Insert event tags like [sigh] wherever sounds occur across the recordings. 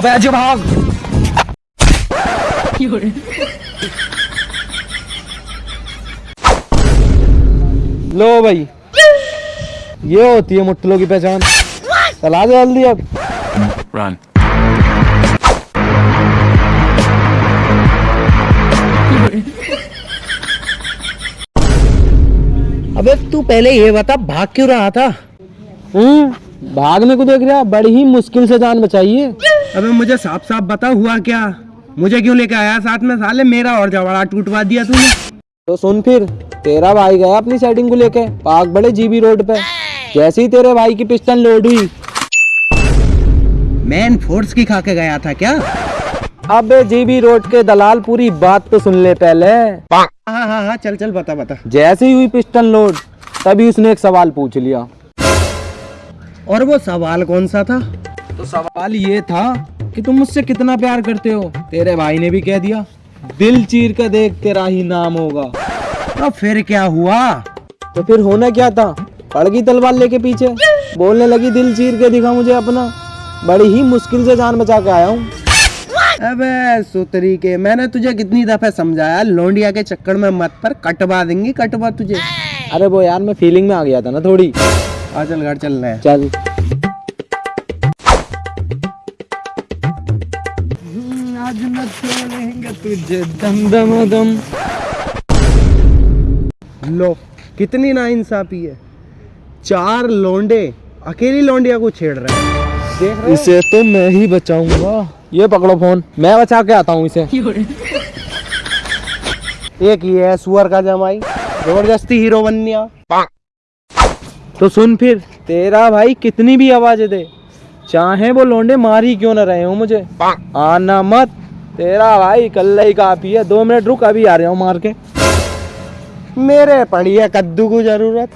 अबे अजय भाग। लो भाई। ये होती है मुट्ठलों की पहचान। चला दे जल्दी अब। Run. अबे तू पहले ये बता भाग क्यों रहा था? हम्म। भागने को देख रहा बड़ी ही मुश्किल से जान बचाइए। अबे मुझे साफ़ साफ़ बता हुआ क्या? मुझे क्यों लेके आया साथ में? साले मेरा और जवाड़ा टूटवा दिया तूने। तो सुन फिर तेरा भाई गया अपनी सेटिंग को लेके पार्क बड़े जीबी रोड पे। जैसे ही तेरे भाई की पिस्टन लोड हुई। मैन फोर्स की खा के गया था क्या? अबे जीबी रोड के दलाल पूरी बात तो सुन ले पहले। हाँ हाँ हाँ चल चल बता बता। जैसे ही हुई पिस्टन लोड तभी उसने एक सवाल पूछ लिया। और वो सवाल कौन सा था? तो सवाल ये था कि तुम मुझसे कितना प्यार करते हो? तेरे भाई ने भी कह दिया दिल चीर कर देख तेरा ही नाम होगा। तो फिर क्या हुआ? तो फिर होना क्या था? पड़ गई तलवार लेके पीछे। बोलने लगी दिल चीर के दिखा मुझे अपना। बड़ी ही मुश्किल से जान बचा के आया हूँ। अबे सुतरी के मैंने तुझे कितनी दफे समझाया लोंडिया के चक्कर में मत पर कटवा देंगी कटवा तुझे। अरे वो यार मैं फीलिंग में आ गया था ना थोड़ी। आ चल घर चल। रहे हैं चल आज न छोड़ेंगे तुझे दम दम दम लो कितनी नाइंसाफी है। चार लोंडे अकेली लोंडिया को छेड़ रहे हैं। देख रहे इसे तो मैं ही बचाऊँगा। ये पकड़ो फ़ोन मैं बचा के आता हूँ इसे। एक ये है सुअर का जमाई। ज़बरदस्ती हीरो बन गया। तो सुन फिर तेरा भाई कितनी भी आवाज़ दे चाहे वो लोंडे मार ही क्यों ना रहे हो मुझे। आना मत तेरा भाई कल ही काफ़ी है दो मिनट रुक अभी आ रहा हूँ मार के। मेरे पड़ी है कद्दू को ज़रूरत।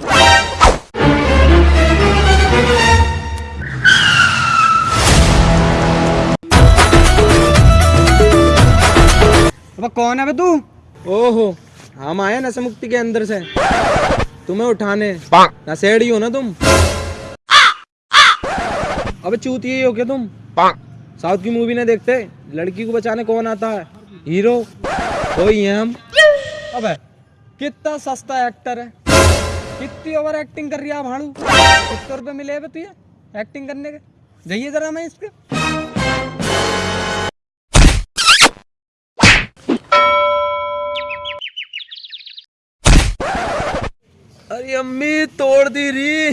अब कौन है बे तू? ओहो हम आए नशा मुक्ति के अंदर से। तुम्हें उठाने। नशेड़ी हो ना तुम? अब चूतिए ही हो क्या तुम? साउथ की मूवी ने देखते? लड़की को बचाने कौन आता है? हीरो वही है हम? अबे कितना सस्ता एक्टर है। कितनी ओवर एक्टिंग कर रही है भाड़ू सत्तर रुपए मिले तुझे? एक्टिंग करने के? जाइए जरा मैं इसके अरे अम्मी तोड़ दी री।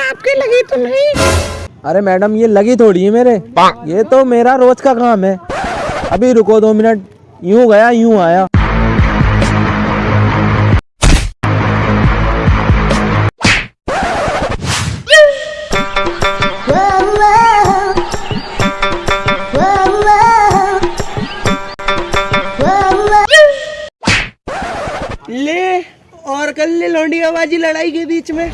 आपके लगी तो नहीं। अरे मैडम ये लगी थोड़ी है मेरे। ये तो मेरा रोज का काम है। अभी रुको दो मिनट। यूँ गया यूँ आया। और कल ले लौंडियाबाजी लड़ाई के बीच में।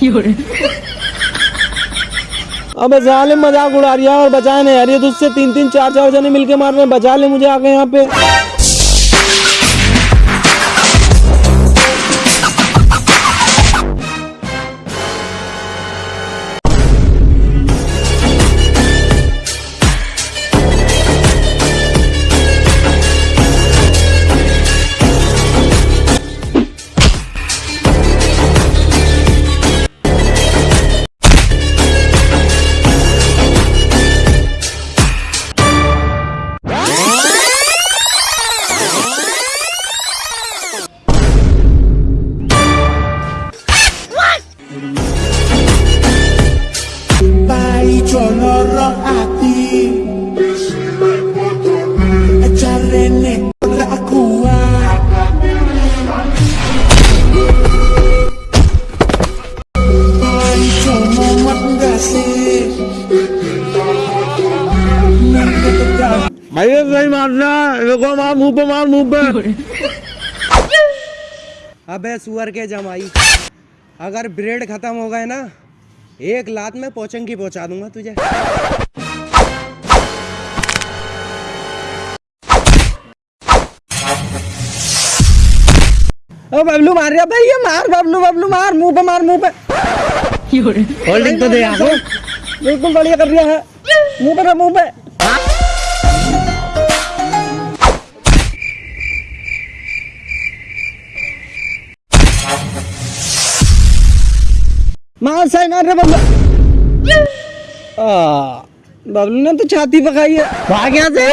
अब जाले मज़ाक उड़ा रही है और बचाए नहीं यार ये तुझसे तीन तीन चार चार जने मिलके मार रहे हैं। बचा ले मुझे आके यहाँ पे। मारना देखो मार मुँह पे मार मुँह पे। [laughs] अबे सुअर के जमाई। अगर ब्रेड खत्म हो गए ना एक लात में पोचंगी पहुँचा दूँगा तुझे। ओ बबलू मार रहा भाई ये मार बबलू बबलू मार। मुँह पे मार मुँह पे। होल्डिंग तो दे आको बिल्कुल बढ़िया कर रहा है। मुँह पे मुँह पे। रे बबलू बबलू ने तो छाती पकाई है। भाग यहाँ से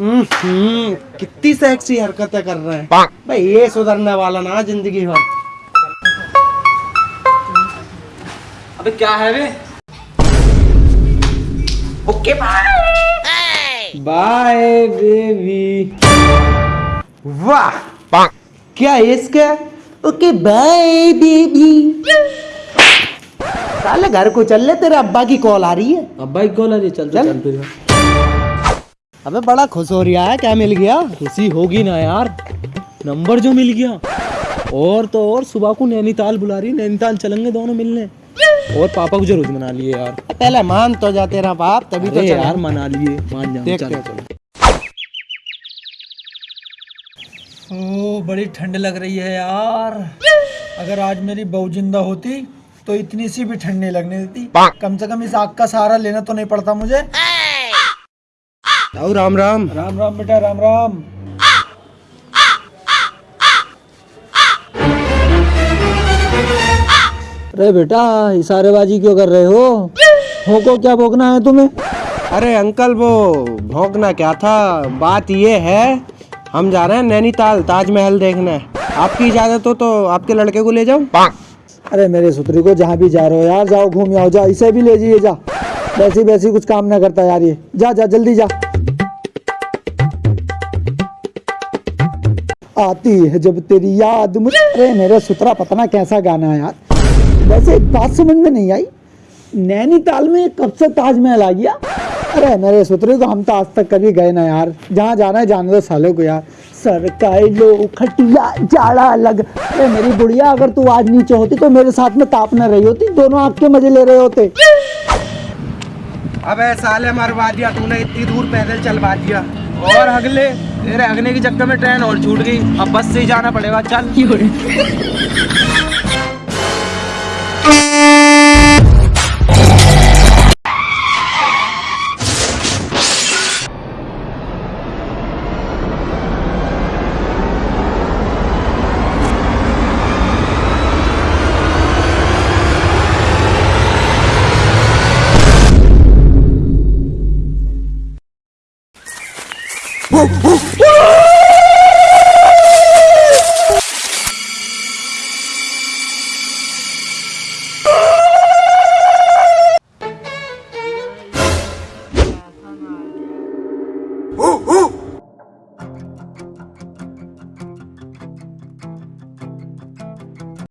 हम्म, कितनी सेक्सी हरकतें कर रहे हैं। भाई ये सुधरने वाला ना ज़िंदगी भर। अबे क्या है वे ओके बाय बाय बेबी वाह क्या है इसका? ओके बाय बेबी साले घर को चल ले तेरे अब्बा की कॉल आ रही है। अब बाइक कॉल आ रही है, चल तो चल। चल फिर अबे बड़ा खुश हो रहा है क्या मिल गया? खुशी होगी ना यार। नंबर जो मिल गया। और तो और सुबह को नैनीताल बुला रही है, नैनीताल चलेंगे दोनों मिलने। और पापा को ज़रूर मना लिए यार। पहले मान तो जा तेरा बाप तभी तो यार मना लिए। मान जाओ चल। चलो। ओ बड़ी ठंड लग रही है यार। अगर आज मेरी बहू ज़िंदा होती तो इतनी सी भी ठंड नहीं लगने देती। कम से कम इस आग का सहारा लेना तो नहीं पड़ता मुझे। आओ राम राम। राम राम बेटा राम राम। अरे बेटा इशारेबाजी क्यों कर रहे हो? हो को क्या भोगना है तुम्हें? अरे अंकल वो भौंकना क्या था? बात ये है हम जा रहे हैं नैनीताल ताजमहल देखने। आपकी इजाज़त हो तो आपके लड़के को ले जाओ अरे मेरे सुतरी को जहाँ भी जा रहे हो यार जाओ घूम आओ जा इसे भी ले जाइए जा। वैसी वैसी कुछ काम ना करता यार ये। जा जा जल्दी जा। आती है जब तेरी याद मुझे अरे मेरा सुतरा पता ना कैसा गाना है यार। वैसे एक बात समझ में नहीं आई। नैनीताल में कब से ताजमहल आ गया? अरे मेरे सुतरे को हम तो आज तक कभी गए ना यार। जहाँ जाना है जाने दो सालों को यार। सरकाई लो खटिया जाड़ा अलग। अरे मेरी बुढ़िया अगर तू आज नीचे होती तो मेरे साथ में ताप न रही होती। दोनों आपके मज़े ले रहे होते। अबे साले मरवा दिया तूने इतनी दूर पैदल चलवा दिया। और अगले तेरे अगने के चक्कर में ट्रेन और छूट गई। अब बस से ही जाना पड़ेगा चल। Música